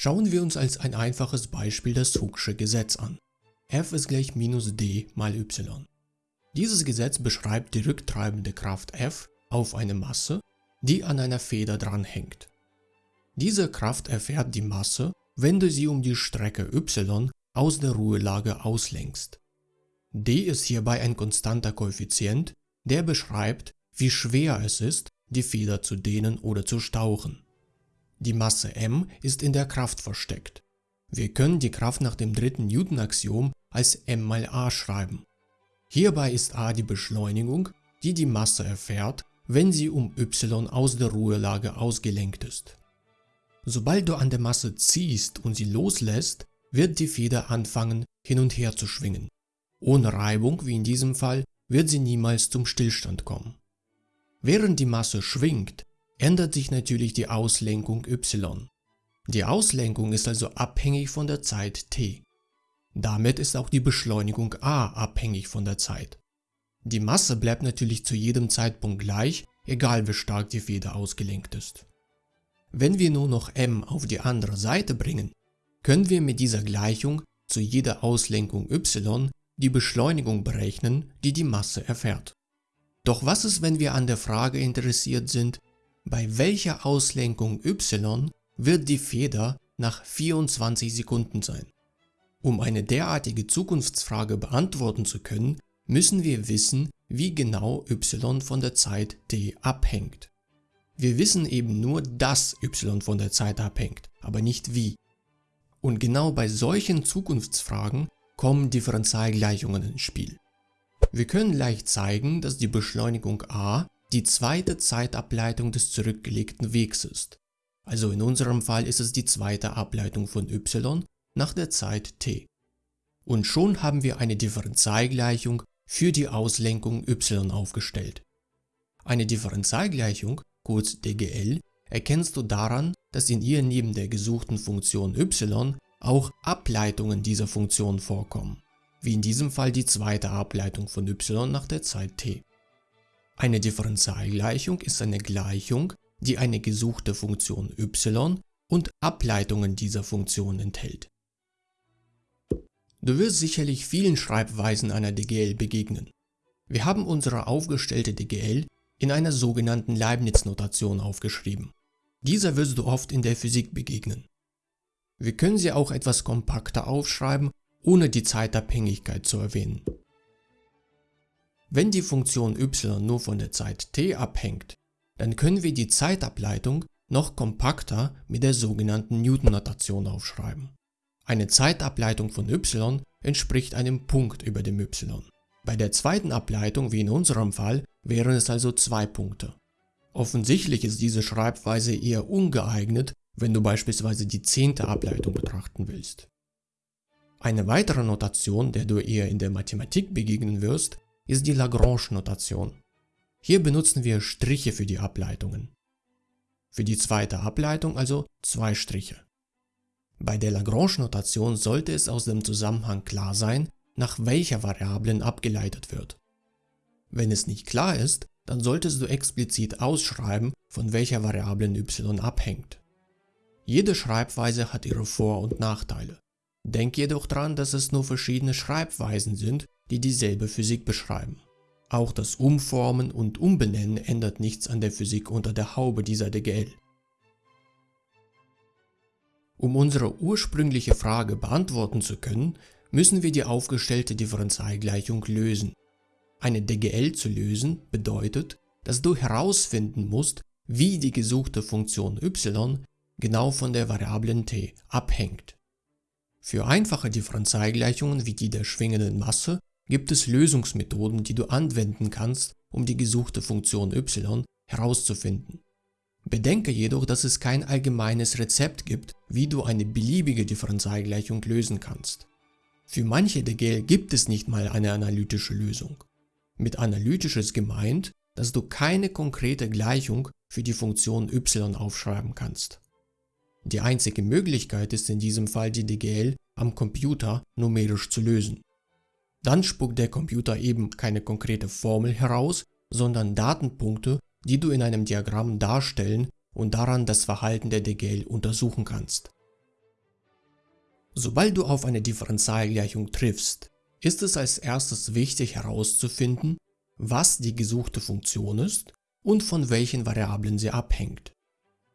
Schauen wir uns als ein einfaches Beispiel das Hooke'sche Gesetz an. F ist gleich minus d mal y. Dieses Gesetz beschreibt die rücktreibende Kraft F auf eine Masse, die an einer Feder dranhängt. Diese Kraft erfährt die Masse, wenn du sie um die Strecke y aus der Ruhelage auslenkst. d ist hierbei ein konstanter Koeffizient, der beschreibt, wie schwer es ist, die Feder zu dehnen oder zu stauchen. Die Masse m ist in der Kraft versteckt. Wir können die Kraft nach dem dritten Newton-Axiom als m mal a schreiben. Hierbei ist a die Beschleunigung, die die Masse erfährt, wenn sie um y aus der Ruhelage ausgelenkt ist. Sobald du an der Masse ziehst und sie loslässt, wird die Feder anfangen hin und her zu schwingen. Ohne Reibung, wie in diesem Fall, wird sie niemals zum Stillstand kommen. Während die Masse schwingt, ändert sich natürlich die Auslenkung y. Die Auslenkung ist also abhängig von der Zeit t. Damit ist auch die Beschleunigung a abhängig von der Zeit. Die Masse bleibt natürlich zu jedem Zeitpunkt gleich, egal wie stark die Feder ausgelenkt ist. Wenn wir nur noch m auf die andere Seite bringen, können wir mit dieser Gleichung zu jeder Auslenkung y die Beschleunigung berechnen, die die Masse erfährt. Doch was ist, wenn wir an der Frage interessiert sind, bei welcher Auslenkung y wird die Feder nach 24 Sekunden sein? Um eine derartige Zukunftsfrage beantworten zu können, müssen wir wissen, wie genau y von der Zeit t abhängt. Wir wissen eben nur, dass y von der Zeit abhängt, aber nicht wie. Und genau bei solchen Zukunftsfragen kommen Differentialgleichungen ins Spiel. Wir können leicht zeigen, dass die Beschleunigung a die zweite Zeitableitung des zurückgelegten Wegs ist. Also in unserem Fall ist es die zweite Ableitung von y nach der Zeit t. Und schon haben wir eine Differentialgleichung für die Auslenkung y aufgestellt. Eine Differentialgleichung, kurz DGL, erkennst du daran, dass in ihr neben der gesuchten Funktion y auch Ableitungen dieser Funktion vorkommen, wie in diesem Fall die zweite Ableitung von y nach der Zeit t. Eine Differentialgleichung ist eine Gleichung, die eine gesuchte Funktion y und Ableitungen dieser Funktion enthält. Du wirst sicherlich vielen Schreibweisen einer DGL begegnen. Wir haben unsere aufgestellte DGL in einer sogenannten Leibniz-Notation aufgeschrieben. Dieser wirst du oft in der Physik begegnen. Wir können sie auch etwas kompakter aufschreiben, ohne die Zeitabhängigkeit zu erwähnen. Wenn die Funktion y nur von der Zeit t abhängt, dann können wir die Zeitableitung noch kompakter mit der sogenannten Newton-Notation aufschreiben. Eine Zeitableitung von y entspricht einem Punkt über dem y. Bei der zweiten Ableitung, wie in unserem Fall, wären es also zwei Punkte. Offensichtlich ist diese Schreibweise eher ungeeignet, wenn du beispielsweise die zehnte Ableitung betrachten willst. Eine weitere Notation, der du eher in der Mathematik begegnen wirst, ist die Lagrange-Notation. Hier benutzen wir Striche für die Ableitungen. Für die zweite Ableitung also zwei Striche. Bei der Lagrange-Notation sollte es aus dem Zusammenhang klar sein, nach welcher Variablen abgeleitet wird. Wenn es nicht klar ist, dann solltest du explizit ausschreiben, von welcher Variablen y abhängt. Jede Schreibweise hat ihre Vor- und Nachteile. Denk jedoch daran, dass es nur verschiedene Schreibweisen sind, die dieselbe Physik beschreiben. Auch das Umformen und Umbenennen ändert nichts an der Physik unter der Haube dieser DGL. Um unsere ursprüngliche Frage beantworten zu können, müssen wir die aufgestellte Differentialgleichung lösen. Eine DGL zu lösen bedeutet, dass du herausfinden musst, wie die gesuchte Funktion y genau von der Variablen t abhängt. Für einfache Differentialgleichungen wie die der schwingenden Masse gibt es Lösungsmethoden, die du anwenden kannst, um die gesuchte Funktion y herauszufinden. Bedenke jedoch, dass es kein allgemeines Rezept gibt, wie du eine beliebige Differentialgleichung lösen kannst. Für manche DGL gibt es nicht mal eine analytische Lösung. Mit analytisch ist gemeint, dass du keine konkrete Gleichung für die Funktion y aufschreiben kannst. Die einzige Möglichkeit ist in diesem Fall die DGL am Computer numerisch zu lösen. Dann spuckt der Computer eben keine konkrete Formel heraus, sondern Datenpunkte, die du in einem Diagramm darstellen und daran das Verhalten der DGL untersuchen kannst. Sobald du auf eine Differentialgleichung triffst, ist es als erstes wichtig herauszufinden, was die gesuchte Funktion ist und von welchen Variablen sie abhängt.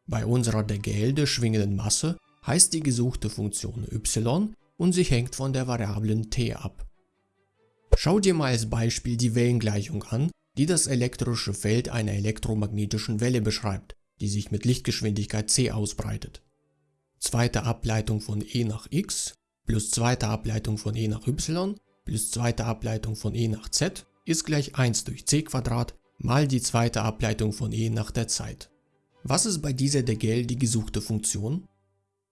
Bei unserer DGL der schwingenden Masse heißt die gesuchte Funktion y und sie hängt von der Variablen t ab. Schau dir mal als Beispiel die Wellengleichung an, die das elektrische Feld einer elektromagnetischen Welle beschreibt, die sich mit Lichtgeschwindigkeit c ausbreitet. Zweite Ableitung von e nach x plus zweite Ableitung von e nach y plus zweite Ableitung von e nach z ist gleich 1 durch c mal die zweite Ableitung von e nach der Zeit. Was ist bei dieser DGL die gesuchte Funktion?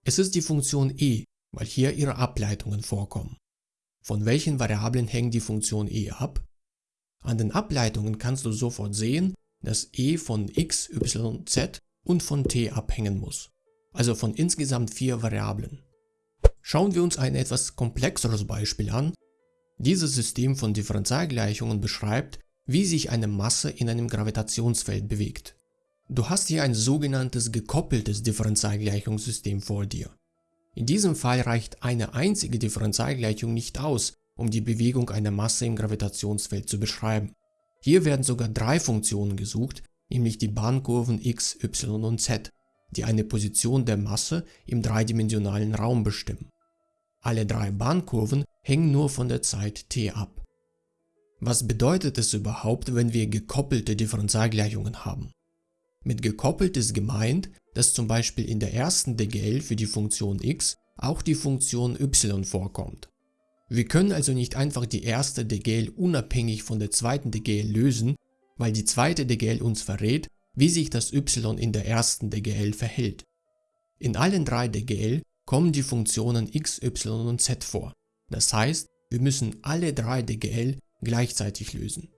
Es ist die Funktion e, weil hier ihre Ableitungen vorkommen. Von welchen Variablen hängt die Funktion e ab? An den Ableitungen kannst du sofort sehen, dass e von x, y, z und von t abhängen muss, also von insgesamt vier Variablen. Schauen wir uns ein etwas komplexeres Beispiel an. Dieses System von Differentialgleichungen beschreibt, wie sich eine Masse in einem Gravitationsfeld bewegt. Du hast hier ein sogenanntes gekoppeltes Differentialgleichungssystem vor dir. In diesem Fall reicht eine einzige Differentialgleichung nicht aus, um die Bewegung einer Masse im Gravitationsfeld zu beschreiben. Hier werden sogar drei Funktionen gesucht, nämlich die Bahnkurven x, y und z, die eine Position der Masse im dreidimensionalen Raum bestimmen. Alle drei Bahnkurven hängen nur von der Zeit t ab. Was bedeutet es überhaupt, wenn wir gekoppelte Differentialgleichungen haben? Mit gekoppelt ist gemeint, dass zum Beispiel in der ersten DGL für die Funktion x auch die Funktion y vorkommt. Wir können also nicht einfach die erste DGL unabhängig von der zweiten DGL lösen, weil die zweite DGL uns verrät, wie sich das y in der ersten DGL verhält. In allen drei DGL kommen die Funktionen x, y und z vor. Das heißt, wir müssen alle drei DGL gleichzeitig lösen.